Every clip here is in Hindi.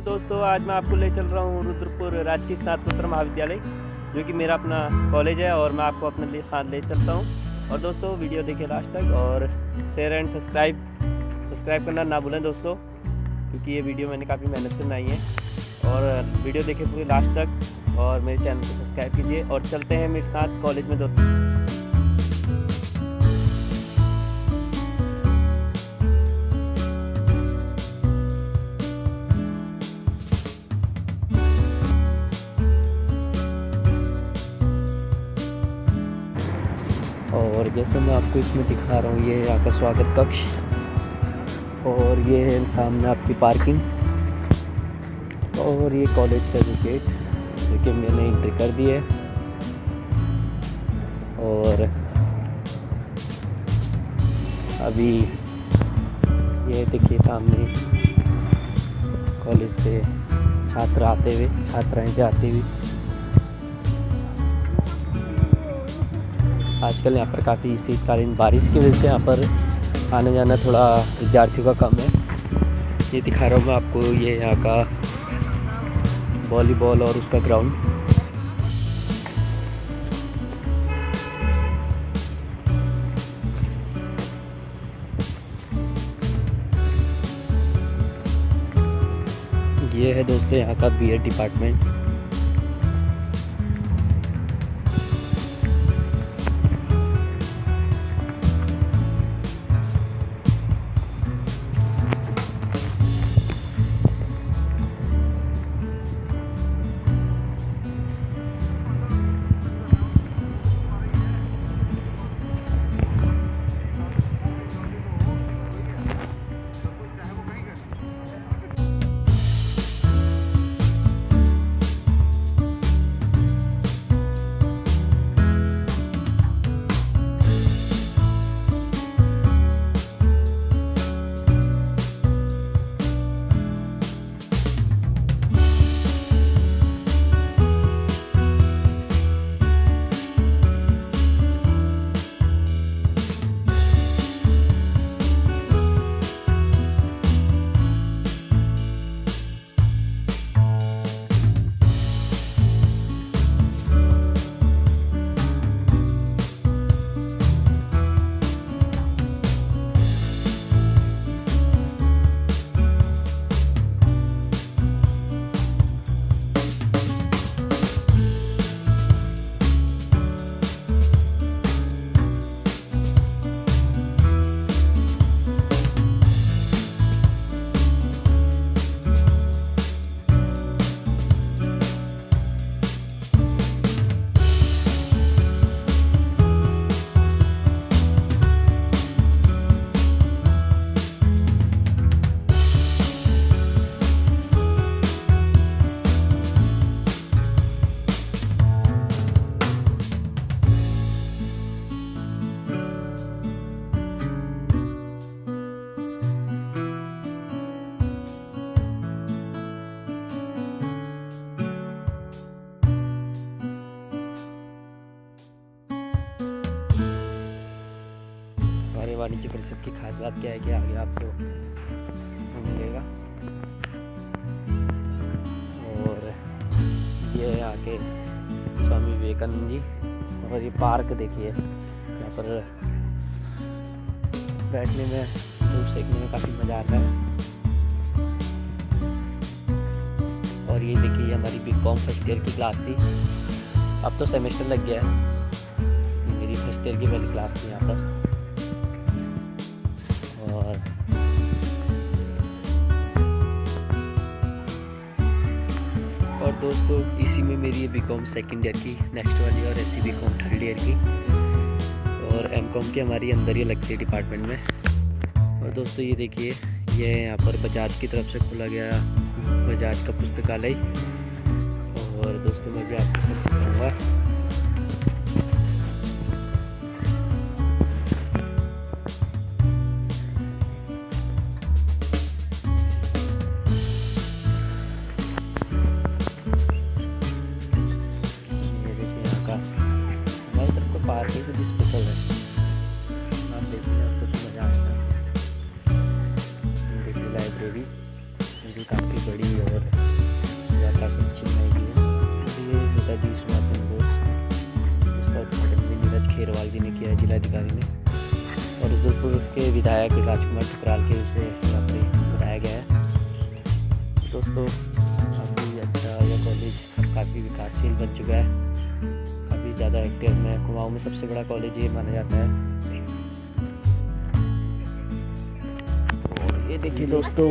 तो दोस्तों, आज मैं आपको ले चल रहा हूँ रुद्रपुर राजकीय स्नातकोत्तर महाविद्यालय, जो कि मेरा अपना कॉलेज है और मैं आपको अपने लिए साथ ले चलता हूँ। और दोस्तों, वीडियो देखिए लास्ट तक और शेयर एंड सब्सक्राइब सब्सक्राइब करना ना भूलें दोस्तों, क्योंकि ये वीडियो मैंने काफ़ी मेहनत से बनाई है। और वीडियो देखिए पूरी लास्ट तक और मेरे चैनल को सब्सक्राइब कीजिए और चलते हैं मेरे साथ कॉलेज में दोस्तों। और जैसे मैं आपको इसमें दिखा रहा हूँ, ये यहाँ का स्वागत कक्ष और ये है सामने आपकी पार्किंग। और ये कॉलेज का जो गेट देखिए मैंने एंट्री कर दी है। और अभी ये देखिए सामने कॉलेज से छात्र आते हुए, छात्राएँ जाती हुई आजकल यहाँ पर काफ़ी शीतकालीन बारिश की वजह से यहाँ पर आने जाना थोड़ा विद्यार्थियों का कम है। ये दिखा रहा हूँ मैं आपको, ये यहाँ का वॉलीबॉल और उसका ग्राउंड। ये है दोस्तों यहाँ का बीएड डिपार्टमेंट वाणिज्य परिषद की खास बात क्या है कि आगे आपको मिलेगा। और ये आके स्वामी विवेकानंद जी। और ये पार्क देखिए, यहाँ पर बैठने में धूप सेकने में काफ़ी मज़ा आता है। और ये देखिए हमारी बी कॉम फ़र्स्ट ईयर की क्लास थी। अब तो सेमेस्टर लग गया है। मेरी फ़र्स्ट ईयर की पहली क्लास थी यहाँ पर। दोस्तों, इसी में मेरी बी कॉम सेकेंड ईयर की नेक्स्ट वाली और ऐसी बी कॉम थर्ड ईयर की। और एम कॉम की हमारी अंदर ही लगती है डिपार्टमेंट में। और दोस्तों, ये देखिए, ये यहाँ पर बजाज की तरफ़ से खोला गया बजाज का पुस्तकालय। और दोस्तों, मैं भी आपको सब पार्क ही कुछ स्पेशल है। आप देखिए आपको तो मज़ा आएगा ये देखिए लाइब्रेरी जो काफ़ी बड़ी और काफ़ी अच्छी बनाई गई है। ये नेताजी सुभाष चंद्र बोस इसका उद्घाटन भी नीरज खेरवाल जी ने किया है जिलाधिकारी ने। और रुद्रपुर के विधायक राजकुमार ठुकराल के उसे यहाँ पर बनाया गया है। दोस्तों काफ़ी अच्छा यह कॉलेज काफ़ी विकासशील बन चुका है। ज़्यादा एक्टिव में कुमाऊँ में सबसे बड़ा कॉलेज ये माना जाता है। और ये देखिए दोस्तों,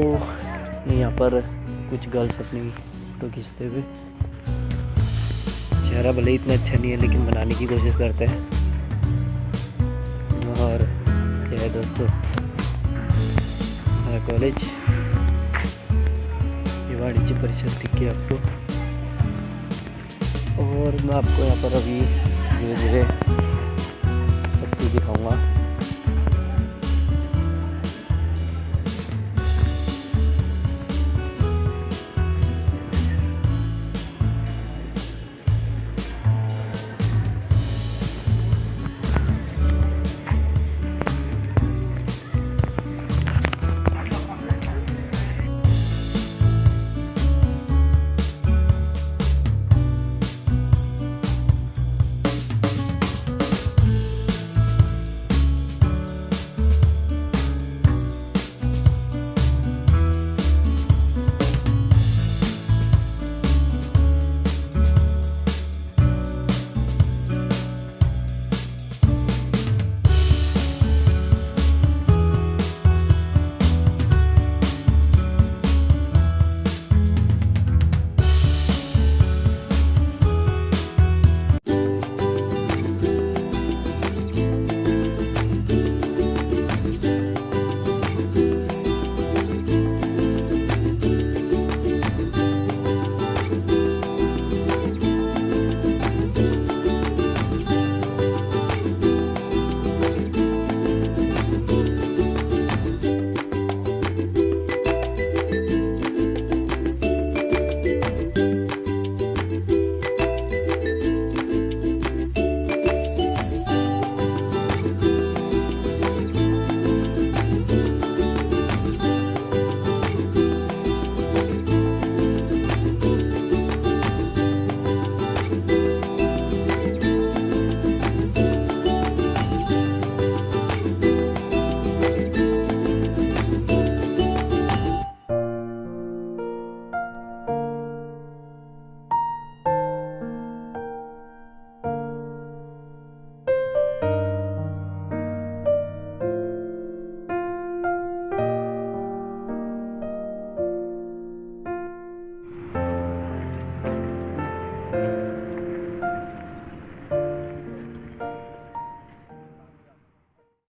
यहाँ पर कुछ गर्ल्स अपनी फ़ोटो खींचते हुए। चेहरा भले इतना अच्छा नहीं है, लेकिन बनाने की कोशिश करते हैं। और क्या है दोस्तों कॉलेज ये वाणिज्य परिषद दिख आपको। और मैं आपको यहाँ पर अभी धीरे धीरे सब कुछ दिखाऊँगा।